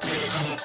down,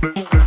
Blue.